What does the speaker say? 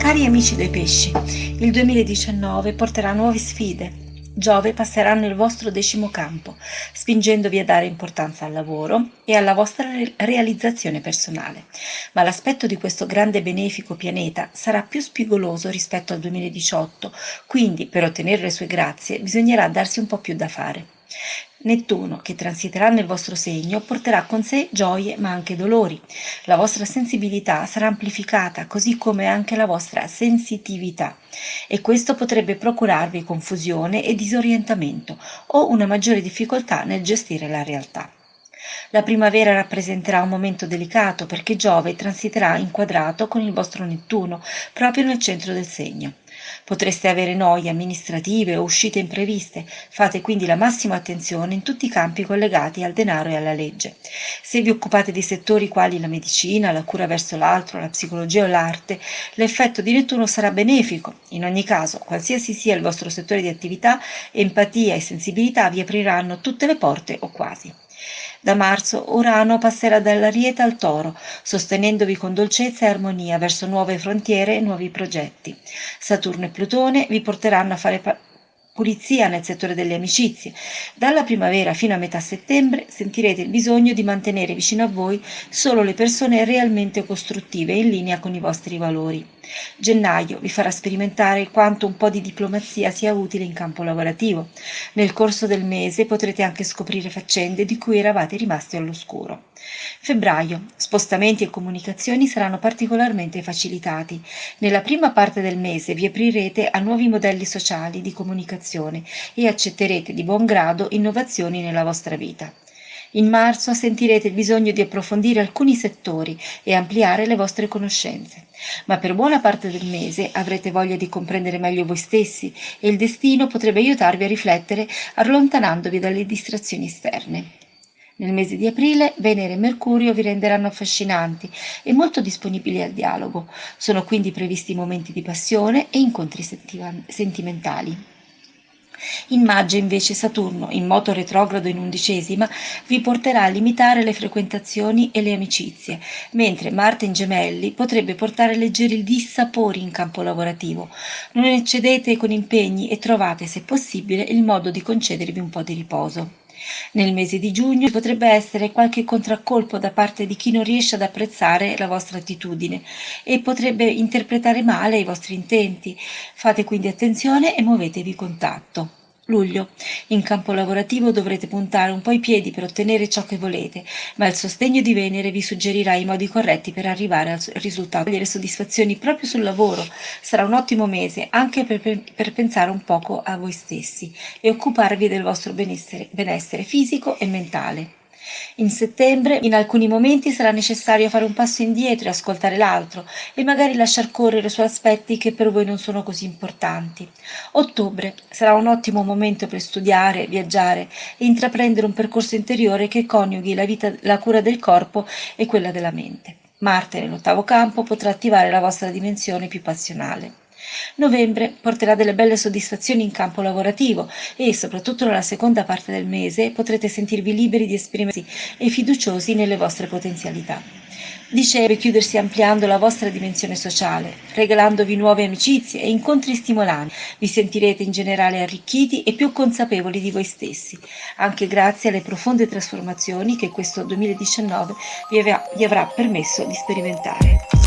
Cari amici dei pesci, il 2019 porterà nuove sfide. Giove passerà nel vostro decimo campo, spingendovi a dare importanza al lavoro e alla vostra realizzazione personale. Ma l'aspetto di questo grande benefico pianeta sarà più spigoloso rispetto al 2018, quindi per ottenere le sue grazie bisognerà darsi un po' più da fare. Nettuno, che transiterà nel vostro segno, porterà con sé gioie ma anche dolori. La vostra sensibilità sarà amplificata, così come anche la vostra sensitività, e questo potrebbe procurarvi confusione e disorientamento o una maggiore difficoltà nel gestire la realtà. La primavera rappresenterà un momento delicato perché Giove transiterà inquadrato con il vostro Nettuno proprio nel centro del segno. Potreste avere noie amministrative o uscite impreviste, fate quindi la massima attenzione in tutti i campi collegati al denaro e alla legge. Se vi occupate di settori quali la medicina, la cura verso l'altro, la psicologia o l'arte, l'effetto di Nettuno sarà benefico. In ogni caso, qualsiasi sia il vostro settore di attività, empatia e sensibilità vi apriranno tutte le porte o quasi. Da marzo Urano passerà dall'Ariete al Toro, sostenendovi con dolcezza e armonia verso nuove frontiere e nuovi progetti. Saturno e Plutone vi porteranno a fare pulizia nel settore delle amicizie. Dalla primavera fino a metà settembre sentirete il bisogno di mantenere vicino a voi solo le persone realmente costruttive in linea con i vostri valori. Gennaio vi farà sperimentare quanto un po' di diplomazia sia utile in campo lavorativo. Nel corso del mese potrete anche scoprire faccende di cui eravate rimasti all'oscuro. Febbraio. Spostamenti e comunicazioni saranno particolarmente facilitati. Nella prima parte del mese vi aprirete a nuovi modelli sociali di comunicazione e accetterete di buon grado innovazioni nella vostra vita. In marzo sentirete il bisogno di approfondire alcuni settori e ampliare le vostre conoscenze, ma per buona parte del mese avrete voglia di comprendere meglio voi stessi e il destino potrebbe aiutarvi a riflettere allontanandovi dalle distrazioni esterne. Nel mese di aprile Venere e Mercurio vi renderanno affascinanti e molto disponibili al dialogo. Sono quindi previsti momenti di passione e incontri sentimentali. In maggio invece Saturno, in moto retrogrado in undicesima, vi porterà a limitare le frequentazioni e le amicizie, mentre Marte in gemelli potrebbe portare leggeri dissapori in campo lavorativo. Non eccedete con impegni e trovate, se possibile, il modo di concedervi un po' di riposo. Nel mese di giugno potrebbe essere qualche contraccolpo da parte di chi non riesce ad apprezzare la vostra attitudine e potrebbe interpretare male i vostri intenti. Fate quindi attenzione e muovetevi con tatto. Luglio. In campo lavorativo dovrete puntare un po' i piedi per ottenere ciò che volete, ma il sostegno di Venere vi suggerirà i modi corretti per arrivare al risultato. Avere soddisfazioni proprio sul lavoro sarà un ottimo mese anche per, per pensare un poco a voi stessi e occuparvi del vostro benessere, benessere fisico e mentale. In settembre in alcuni momenti sarà necessario fare un passo indietro e ascoltare l'altro e magari lasciar correre su aspetti che per voi non sono così importanti. Ottobre sarà un ottimo momento per studiare, viaggiare e intraprendere un percorso interiore che coniughi la, vita, la cura del corpo e quella della mente. Marte nell'ottavo campo potrà attivare la vostra dimensione più passionale. Novembre porterà delle belle soddisfazioni in campo lavorativo e, soprattutto nella seconda parte del mese, potrete sentirvi liberi di esprimersi e fiduciosi nelle vostre potenzialità. Dicembre chiudersi ampliando la vostra dimensione sociale, regalandovi nuove amicizie e incontri stimolanti. Vi sentirete in generale arricchiti e più consapevoli di voi stessi, anche grazie alle profonde trasformazioni che questo 2019 vi avrà permesso di sperimentare.